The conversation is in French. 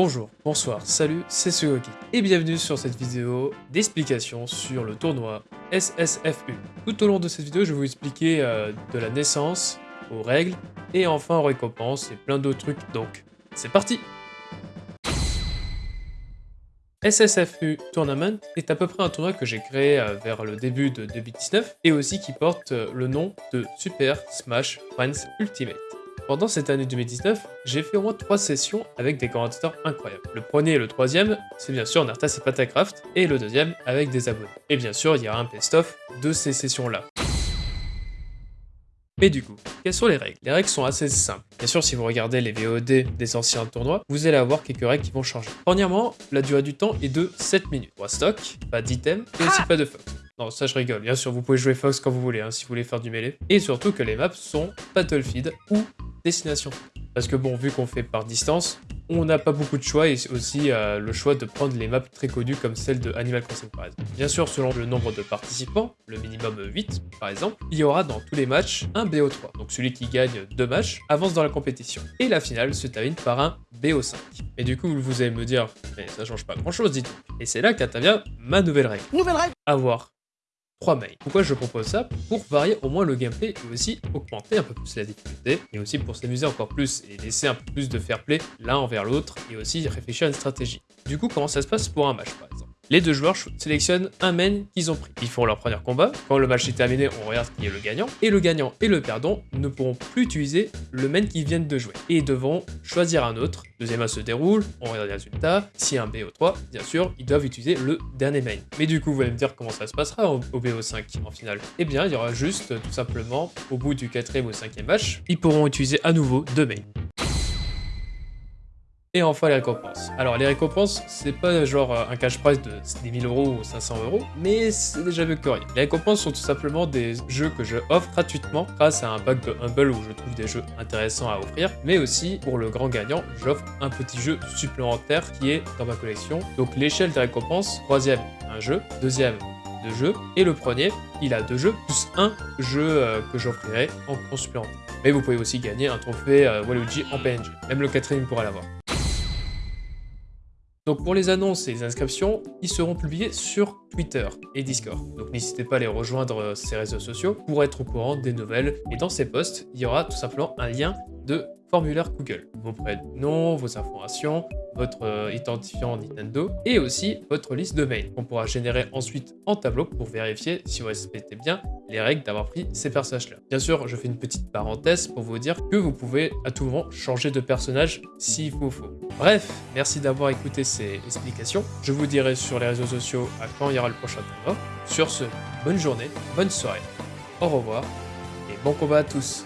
Bonjour, bonsoir, salut, c'est Sugoki, et bienvenue sur cette vidéo d'explication sur le tournoi SSFU. Tout au long de cette vidéo, je vais vous expliquer euh, de la naissance aux règles, et enfin aux récompenses et plein d'autres trucs, donc c'est parti SSFU Tournament est à peu près un tournoi que j'ai créé euh, vers le début de 2019, et aussi qui porte euh, le nom de Super Smash Friends Ultimate. Pendant cette année 2019, j'ai fait au moins 3 sessions avec des commentateurs incroyables. Le premier et le troisième, c'est bien sûr Nartas et Patacraft, et le deuxième avec des abonnés. Et bien sûr, il y aura un best-of de ces sessions-là. Mais du coup, quelles sont les règles? Les règles sont assez simples. Bien sûr, si vous regardez les VOD des anciens tournois, vous allez avoir quelques règles qui vont changer. Premièrement, la durée du temps est de 7 minutes. 3 stocks, pas d'items, et aussi pas de fox. Non, ça je rigole. Bien sûr, vous pouvez jouer Fox quand vous voulez, hein, si vous voulez faire du mêlée. Et surtout que les maps sont Battlefield ou destination. Parce que bon, vu qu'on fait par distance, on n'a pas beaucoup de choix et aussi euh, le choix de prendre les maps très connues comme celle de Animal Crossing par exemple. Bien sûr, selon le nombre de participants, le minimum 8 par exemple, il y aura dans tous les matchs un BO3. Donc celui qui gagne deux matchs avance dans la compétition. Et la finale se termine par un BO5. Et du coup, vous allez me dire, mais ça change pas grand chose, dites Et c'est là qu'intervient ma nouvelle règle. Nouvelle règle Avoir 3 mails. Pourquoi je propose ça Pour varier au moins le gameplay et aussi augmenter un peu plus la difficulté et aussi pour s'amuser encore plus et laisser un peu plus de fair play l'un envers l'autre et aussi réfléchir à une stratégie. Du coup, comment ça se passe pour un match les deux joueurs sélectionnent un main qu'ils ont pris. Ils font leur premier combat. Quand le match est terminé, on regarde qui est le gagnant. Et le gagnant et le perdant ne pourront plus utiliser le main qu'ils viennent de jouer. Et devront choisir un autre. Deuxième match se déroule, on regarde les résultats. Si un BO3, bien sûr, ils doivent utiliser le dernier main. Mais du coup, vous allez me dire comment ça se passera au, BO5 en finale. Eh bien, il y aura juste tout simplement, au bout du quatrième ou cinquième match, ils pourront utiliser à nouveau deux mains. Et enfin les récompenses. Alors les récompenses, c'est pas genre euh, un cash prize de 10 000 euros ou 500 euros, mais c'est déjà mieux que rien. Les récompenses sont tout simplement des jeux que je offre gratuitement grâce à un pack de Humble où je trouve des jeux intéressants à offrir, mais aussi pour le grand gagnant, j'offre un petit jeu supplémentaire qui est dans ma collection. Donc l'échelle des récompenses, troisième, un jeu, deuxième, deux jeux, et le premier, il a deux jeux, plus un jeu euh, que j'offrirai en, en supplémentaire. Mais vous pouvez aussi gagner un trophée euh, Waluigi en PNG. Même le quatrième pourra l'avoir. Donc pour les annonces et les inscriptions, ils seront publiés sur Twitter et Discord. Donc n'hésitez pas à les rejoindre euh, ces réseaux sociaux pour être au courant des nouvelles. Et dans ces posts, il y aura tout simplement un lien de formulaire Google. Vos prénoms, vos informations, votre euh, identifiant Nintendo et aussi votre liste de mails qu'on pourra générer ensuite en tableau pour vérifier si vous respectez bien les règles d'avoir pris ces personnages-là. Bien sûr, je fais une petite parenthèse pour vous dire que vous pouvez à tout moment changer de personnage s'il vous faut. Bref, merci d'avoir écouté ces explications. Je vous dirai sur les réseaux sociaux à quand il y aura le prochain tournoi. Sur ce, bonne journée, bonne soirée, au revoir et bon combat à tous